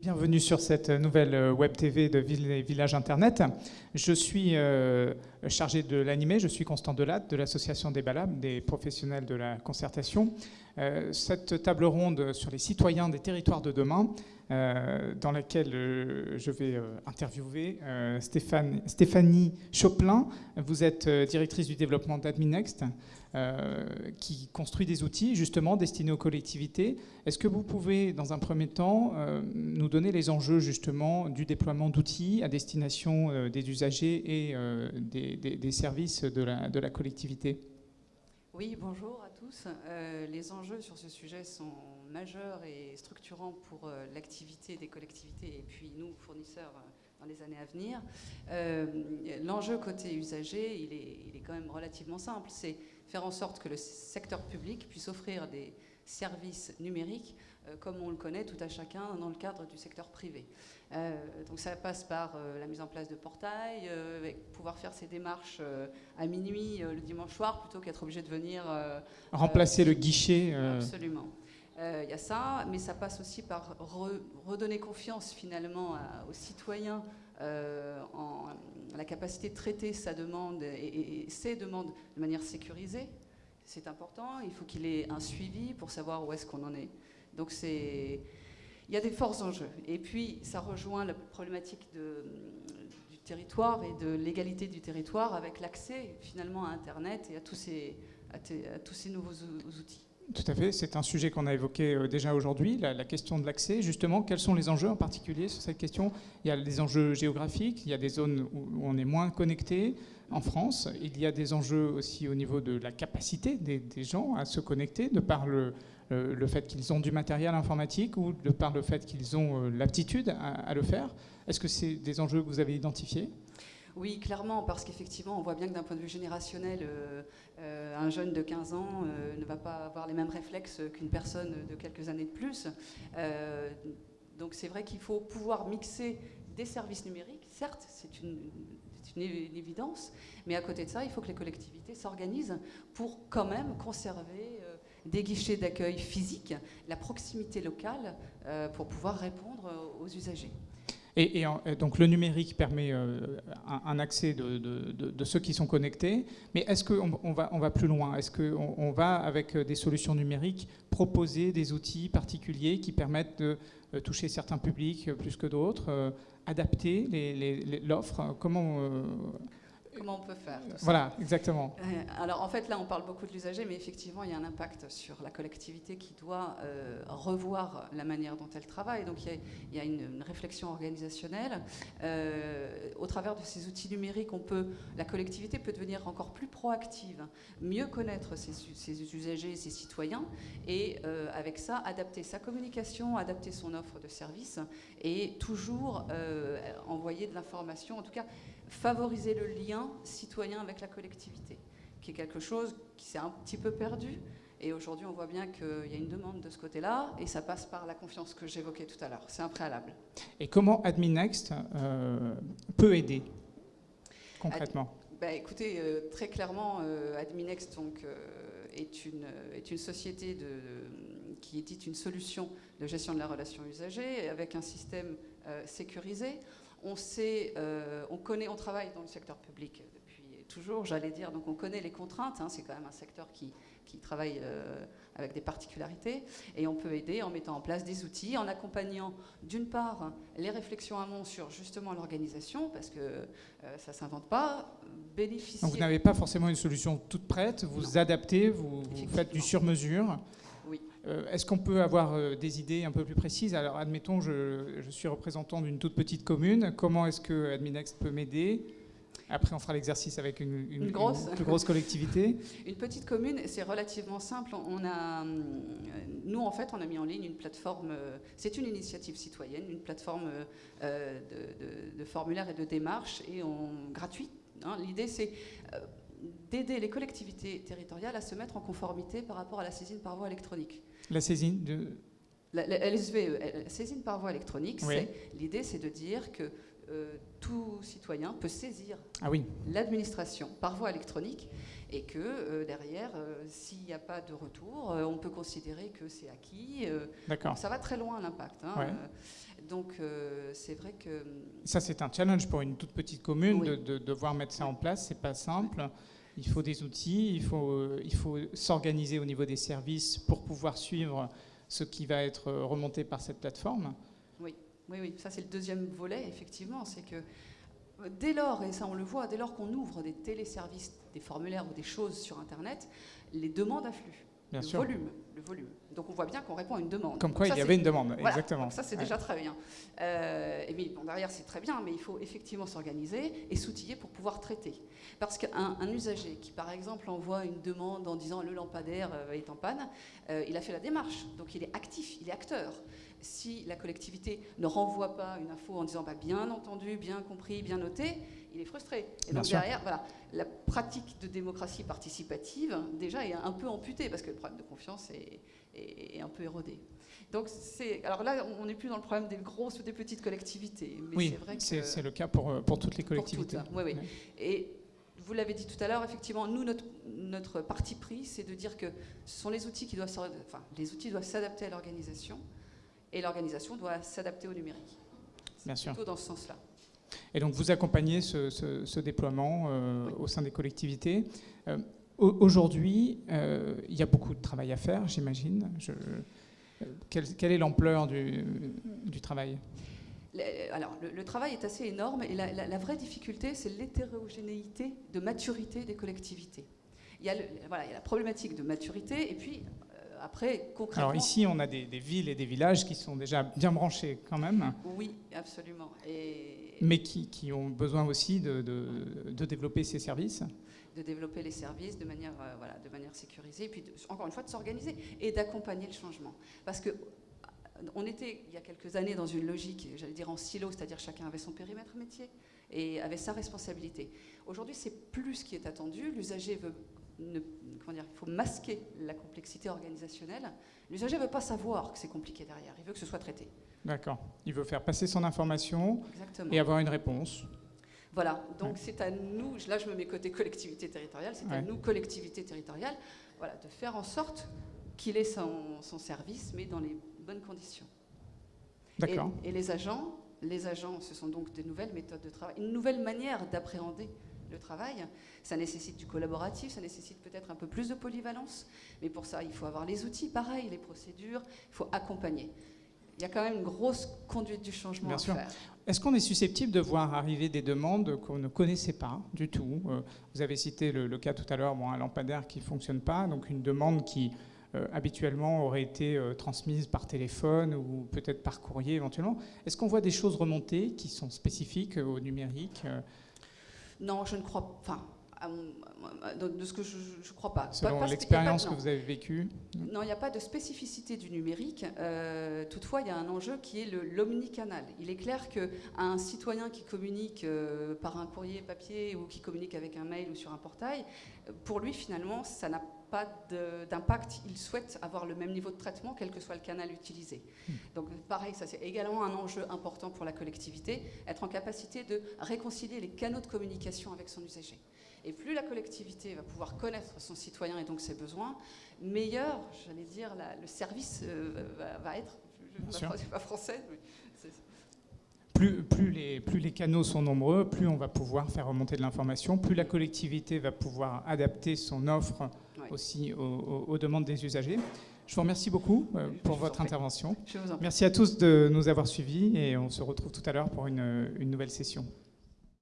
Bienvenue sur cette nouvelle euh, web TV de Ville et Village Internet. Je suis euh, chargé de l'animer, je suis Constant Delatte de l'association des Balab, des professionnels de la concertation. Euh, cette table ronde sur les citoyens des territoires de demain, dans laquelle je vais interviewer Stéphanie Choplin. Vous êtes directrice du développement d'Adminext. Euh, qui construit des outils justement destinés aux collectivités. Est-ce que vous pouvez, dans un premier temps, euh, nous donner les enjeux justement du déploiement d'outils à destination euh, des usagers et des, services de la, collectivité? Oui, bonjour à tous. les enjeux sur ce sujet sont majeurs et structurants pour l'activité des collectivités et puis nous, fournisseurs dans les années à venir. L'enjeu côté usager, il est, quand même relativement simple. C'est faire en sorte que le secteur public puisse offrir des services numériques euh, comme on le connaît tout à chacun dans le cadre du secteur privé. Euh, donc ça passe par euh, la mise en place de portails, pouvoir faire ses démarches à minuit le dimanche soir plutôt qu'être obligé de venir... Remplacer le guichet. Absolument. Il y a ça, mais ça passe aussi par redonner confiance finalement aux citoyens euh, en la capacité de traiter sa demande et, ses demandes de manière sécurisée. C'est important. Il faut qu'il ait un suivi pour savoir où est-ce qu'on en est. Donc il y a des forts enjeux. Et puis ça rejoint la problématique du territoire et de l'égalité du territoire avec l'accès finalement à Internet et à tous ces, nouveaux outils. Tout à fait, c'est un sujet qu'on a évoqué euh, déjà aujourd'hui, la, question de l'accès. Justement, quels sont les enjeux en particulier sur cette question? Il y a des enjeux géographiques, il y a des zones où on est moins connecté en France, il y a des enjeux aussi au niveau de la capacité des, gens à se connecter, de par le, fait qu'ils ont du matériel informatique ou de par le fait qu'ils ont euh, l'aptitude à le faire. Est-ce que c'est des enjeux que vous avez identifiés? Oui, clairement, parce qu'effectivement, on voit bien que d'un point de vue générationnel, euh, euh, un jeune de 15 ans euh, ne va pas avoir les mêmes réflexes qu'une personne de quelques années de plus. donc c'est vrai qu'il faut pouvoir mixer des services numériques. Certes, c'est une, évidence, mais à côté de ça, il faut que les collectivités s'organisent pour quand même conserver des guichets d'accueil physiques, la proximité locale, pour pouvoir répondre aux usagers. Et, donc le numérique permet euh, un, accès de, ceux qui sont connectés, mais est-ce qu'on on va, plus loin? Est-ce qu'on on va, avec des solutions numériques, proposer des outils particuliers qui permettent de euh, toucher certains publics plus que d'autres, euh, adapter l'offre? Comment comment on peut faire. Voilà, exactement. Euh, alors en fait là on parle beaucoup de l'usager, mais effectivement il y a un impact sur la collectivité qui doit euh, revoir la manière dont elle travaille. Donc il y a, une, réflexion organisationnelle. Euh, au travers de ces outils numériques, on peut, la collectivité peut devenir encore plus proactive, mieux connaître ses, ses usagers, ses citoyens, et avec ça adapter sa communication, adapter son offre de services, et toujours envoyer de l'information. En tout cas favoriser le lien citoyen avec la collectivité, qui est quelque chose qui s'est un petit peu perdu. Et aujourd'hui, on voit bien qu'il y a une demande de ce côté-là, et ça passe par la confiance que j'évoquais tout à l'heure. C'est un préalable. Et comment AdminNext euh, peut aider concrètement? Bah, Écoutez, euh, très clairement, euh, AdminNext donc, est, une, est une société de, qui édite une solution de gestion de la relation usagée avec un système sécurisé. On sait, euh, on connaît, on travaille dans le secteur public depuis toujours, j'allais dire, donc on connaît les contraintes. Hein, c'est quand même un secteur qui, travaille euh, avec des particularités, et on peut aider en mettant en place des outils, en accompagnant d'une part les réflexions amont sur justement l'organisation, parce que euh, ça s'invente pas, bénéficier. Donc vous n'avez pas forcément une solution toute prête, vous adaptez, vous faites du sur-mesure. Euh, est-ce qu'on peut avoir euh, des idées un peu plus précises? Alors, admettons, je, suis représentant d'une toute petite commune. Comment est-ce que Adminext peut m'aider? Après, on fera l'exercice avec une, grosse. plus grosse collectivité. une petite commune, c'est relativement simple. On a, euh, nous, en fait, on a mis en ligne une plateforme. C'est une initiative citoyenne, une plateforme de, formulaires et de démarches et on gratuit. Hein. L'idée, c'est d'aider les collectivités territoriales à se mettre en conformité par rapport à la saisine par voie électronique. La saisine de... La, LSVE, la saisine par voie électronique, l'idée c'est de dire que euh, tout citoyen peut saisir ah oui. l'administration par voie électronique et que euh, derrière, euh, s'il n'y a pas de retour, on peut considérer que c'est acquis. D'accord. Ça va très loin l'impact. Hein, donc c'est vrai que... Ça c'est un challenge pour une toute petite commune de, devoir mettre ça en place, c'est pas simple. Il faut des outils, il faut, il faut s'organiser au niveau des services pour pouvoir suivre ce qui va être remonté par cette plateforme. Oui, oui, oui. ça c'est le deuxième volet, effectivement, c'est que euh, dès lors, et ça on le voit, dès lors qu'on ouvre des téléservices, des formulaires ou des choses sur Internet, les demandes affluent. Bien le sûr. volume, le volume. Donc on voit bien qu'on répond à une demande. Comme quoi il y avait une demande, exactement. ça c'est déjà très bien. Euh, et bien, derrière c'est très bien, mais il faut effectivement s'organiser et s'outiller pour pouvoir traiter. Parce qu'un usager qui par exemple envoie une demande en disant le lampadaire euh, est en panne, euh, il a fait la démarche, donc il est actif, il est acteur si la collectivité ne renvoie pas une info en disant bah, bien entendu, bien compris, bien noté, il est frustré. Et donc derrière, voilà, la pratique de démocratie participative déjà est un peu amputée parce que le problème de confiance est, un peu érodé. Donc c'est, alors là, on n'est plus dans le problème des grosses ou des petites collectivités. Mais oui, c'est c'est le cas pour, euh, pour toutes les collectivités. oui, oui. Et vous l'avez dit tout à l'heure, effectivement, nous, notre, notre parti pris, c'est de dire que ce sont les outils qui doivent, enfin, les outils doivent s'adapter à l'organisation et l'organisation doit s'adapter au numérique. Bien sûr. Plutôt dans ce sens-là. Et donc vous accompagnez ce, déploiement euh, au sein des collectivités. Euh, aujourd'hui, euh, il y a beaucoup de travail à faire, j'imagine. Quelle, quelle, est l'ampleur du, du, travail? Alors, le, travail est assez énorme et la, vraie difficulté, c'est l'hétérogénéité de maturité des collectivités. Il y, a voilà, il y a la problématique de maturité et puis après, concrètement... Alors ici, on a des, villes et des villages qui sont déjà bien branchés quand même. Oui, absolument. Et... Mais qui, ont besoin aussi de, développer ces services de développer les services de manière, euh, voilà, de manière sécurisée, et puis encore une fois de s'organiser et d'accompagner le changement. Parce que on était, il y a quelques années, dans une logique, j'allais dire en silo, c'est-à-dire chacun avait son périmètre métier et avait sa responsabilité. Aujourd'hui, c'est plus ce qui est attendu. L'usager veut comment dire, il faut masquer la complexité organisationnelle. L'usager ne veut pas savoir que c'est compliqué derrière, il veut que ce soit traité. D'accord. Il veut faire passer son information et avoir une réponse. Voilà, donc c'est à nous, là je me mets côté collectivité territoriale, c'est à nous, collectivité territoriale, voilà, de faire en sorte qu'il ait son, service, mais dans les bonnes conditions. D'accord. Et, et, les agents, les agents, ce sont donc des nouvelles méthodes de travail, une nouvelle manière d'appréhender le travail. Ça nécessite du collaboratif, ça nécessite peut-être un peu plus de polyvalence, mais pour ça, il faut avoir les outils, pareil, les procédures, il faut accompagner. Il y a quand même une grosse conduite du changement à faire. Est-ce qu'on est susceptible de voir arriver des demandes qu'on ne connaissait pas du tout? Euh, Vous avez cité le, cas tout à l'heure, bon, un lampadaire qui ne fonctionne pas, donc une demande qui euh, habituellement aurait été euh, transmise par téléphone ou peut-être par courrier éventuellement. Est-ce qu'on voit des choses remonter qui sont spécifiques au numérique non, je ne crois pas. Enfin, de ce que je ne crois pas. Selon l'expérience que vous avez vécue Non, il n'y a pas de spécificité du numérique. Euh, toutefois, il y a un enjeu qui est l'omnicanal. Il est clair qu'un citoyen qui communique euh, par un courrier papier ou qui communique avec un mail ou sur un portail, pour lui, finalement, ça n'a pas d'impact. Il souhaite avoir le même niveau de traitement, quel que soit le canal utilisé. Hmm. Donc pareil, ça c'est également un enjeu important pour la collectivité, être en capacité de réconcilier les canaux de communication avec son usager. Et plus la collectivité va pouvoir connaître son citoyen et donc ses besoins, meilleur, j'allais dire, le service euh, va, être. Je ne pas français, mais plus, plus, les, plus, les, canaux sont nombreux, plus on va pouvoir faire remonter de l'information, plus la collectivité va pouvoir adapter son offre aussi aux, demandes des usagers. Je vous remercie beaucoup euh, pour votre intervention. Merci à tous de nous avoir suivis et on se retrouve tout à l'heure pour une nouvelle session.